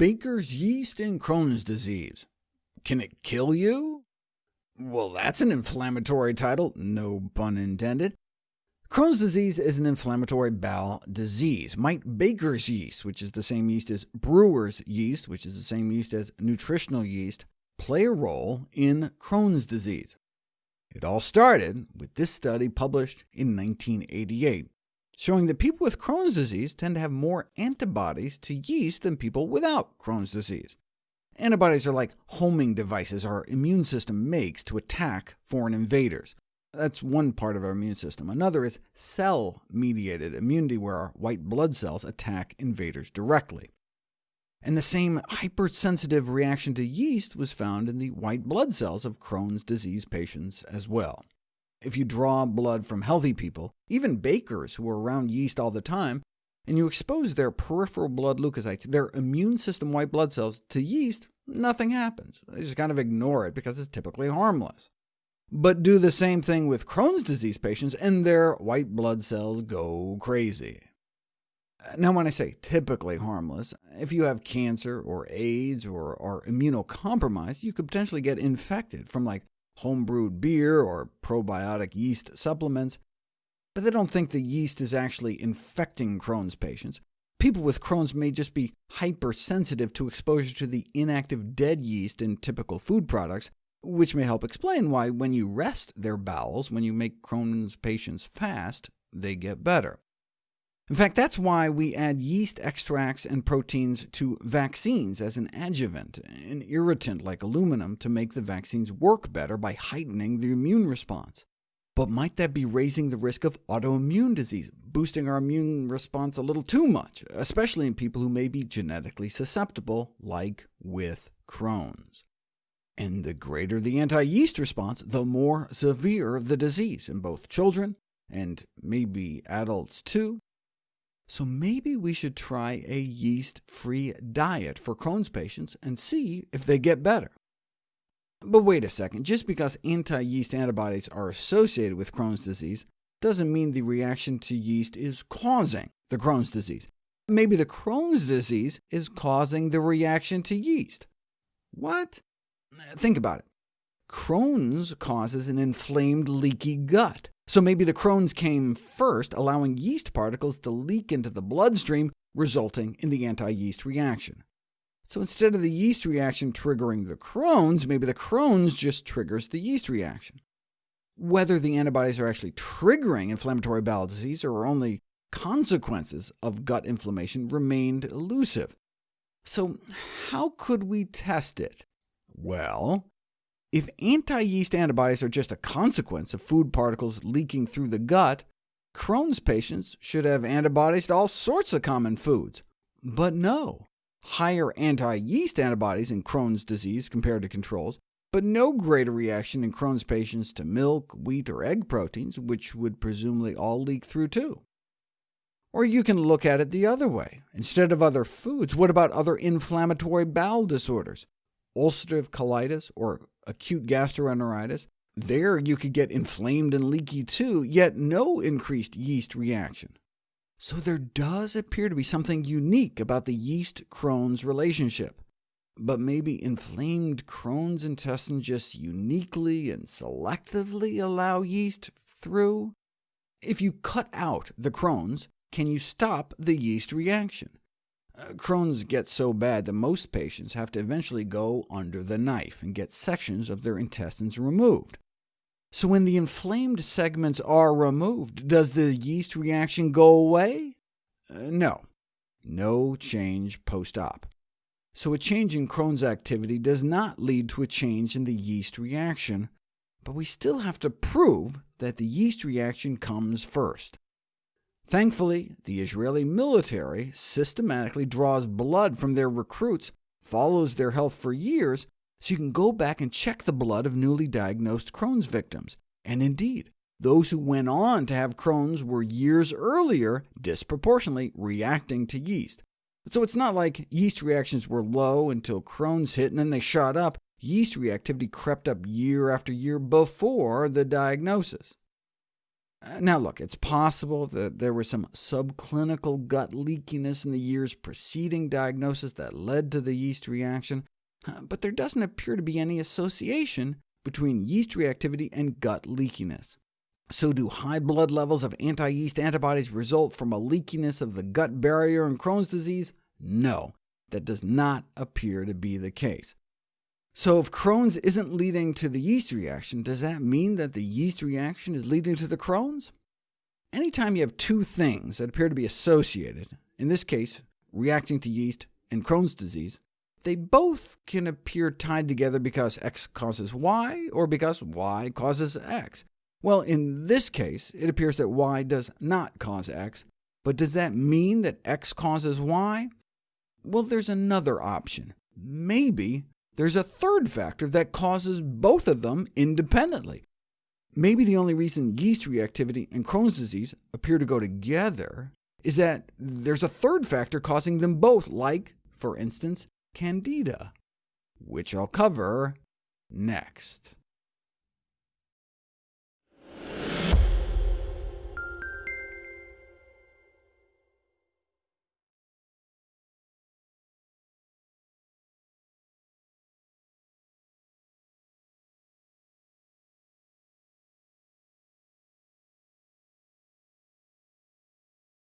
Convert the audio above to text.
Baker's yeast and Crohn's disease. Can it kill you? Well, that's an inflammatory title, no pun intended. Crohn's disease is an inflammatory bowel disease. Might Baker's yeast, which is the same yeast as brewer's yeast, which is the same yeast as nutritional yeast, play a role in Crohn's disease? It all started with this study published in 1988, showing that people with Crohn's disease tend to have more antibodies to yeast than people without Crohn's disease. Antibodies are like homing devices our immune system makes to attack foreign invaders. That's one part of our immune system. Another is cell-mediated immunity, where our white blood cells attack invaders directly. And the same hypersensitive reaction to yeast was found in the white blood cells of Crohn's disease patients as well. If you draw blood from healthy people, even bakers who are around yeast all the time, and you expose their peripheral blood leukocytes, their immune system white blood cells, to yeast, nothing happens. They just kind of ignore it because it's typically harmless. But do the same thing with Crohn's disease patients, and their white blood cells go crazy. Now, when I say typically harmless, if you have cancer or AIDS or are immunocompromised, you could potentially get infected from like homebrewed beer or probiotic yeast supplements, but they don't think the yeast is actually infecting Crohn's patients. People with Crohn's may just be hypersensitive to exposure to the inactive dead yeast in typical food products, which may help explain why when you rest their bowels, when you make Crohn's patients fast, they get better. In fact, that's why we add yeast extracts and proteins to vaccines as an adjuvant, an irritant like aluminum, to make the vaccines work better by heightening the immune response. But might that be raising the risk of autoimmune disease, boosting our immune response a little too much, especially in people who may be genetically susceptible, like with Crohn's? And the greater the anti-yeast response, the more severe the disease in both children and maybe adults too. So maybe we should try a yeast-free diet for Crohn's patients and see if they get better. But wait a second, just because anti-yeast antibodies are associated with Crohn's disease doesn't mean the reaction to yeast is causing the Crohn's disease. Maybe the Crohn's disease is causing the reaction to yeast. What? Think about it. Crohn's causes an inflamed, leaky gut. So maybe the Crohn's came first, allowing yeast particles to leak into the bloodstream, resulting in the anti-yeast reaction. So instead of the yeast reaction triggering the Crohn's, maybe the Crohn's just triggers the yeast reaction. Whether the antibodies are actually triggering inflammatory bowel disease or are only consequences of gut inflammation remained elusive. So how could we test it? Well, if anti-yeast antibodies are just a consequence of food particles leaking through the gut, Crohn's patients should have antibodies to all sorts of common foods. But no, higher anti-yeast antibodies in Crohn's disease compared to controls, but no greater reaction in Crohn's patients to milk, wheat, or egg proteins, which would presumably all leak through too. Or you can look at it the other way. Instead of other foods, what about other inflammatory bowel disorders? Ulcerative colitis or acute gastroenteritis. There you could get inflamed and leaky too, yet no increased yeast reaction. So there does appear to be something unique about the yeast-Crohn's relationship. But maybe inflamed Crohn's intestine just uniquely and selectively allow yeast through? If you cut out the Crohn's, can you stop the yeast reaction? Uh, Crohn's gets so bad that most patients have to eventually go under the knife and get sections of their intestines removed. So when the inflamed segments are removed, does the yeast reaction go away? Uh, no. No change post-op. So a change in Crohn's activity does not lead to a change in the yeast reaction, but we still have to prove that the yeast reaction comes first. Thankfully, the Israeli military systematically draws blood from their recruits, follows their health for years, so you can go back and check the blood of newly diagnosed Crohn's victims. And indeed, those who went on to have Crohn's were years earlier disproportionately reacting to yeast. So it's not like yeast reactions were low until Crohn's hit and then they shot up. Yeast reactivity crept up year after year before the diagnosis. Now look, it's possible that there was some subclinical gut leakiness in the years preceding diagnosis that led to the yeast reaction, but there doesn't appear to be any association between yeast reactivity and gut leakiness. So do high blood levels of anti-yeast antibodies result from a leakiness of the gut barrier in Crohn's disease? No, that does not appear to be the case. So if Crohn's isn't leading to the yeast reaction, does that mean that the yeast reaction is leading to the Crohn's? Anytime you have two things that appear to be associated, in this case reacting to yeast and Crohn's disease, they both can appear tied together because X causes Y, or because Y causes X. Well, in this case, it appears that Y does not cause X, but does that mean that X causes Y? Well, there's another option. Maybe there's a third factor that causes both of them independently. Maybe the only reason yeast reactivity and Crohn's disease appear to go together is that there's a third factor causing them both, like, for instance, candida, which I'll cover next.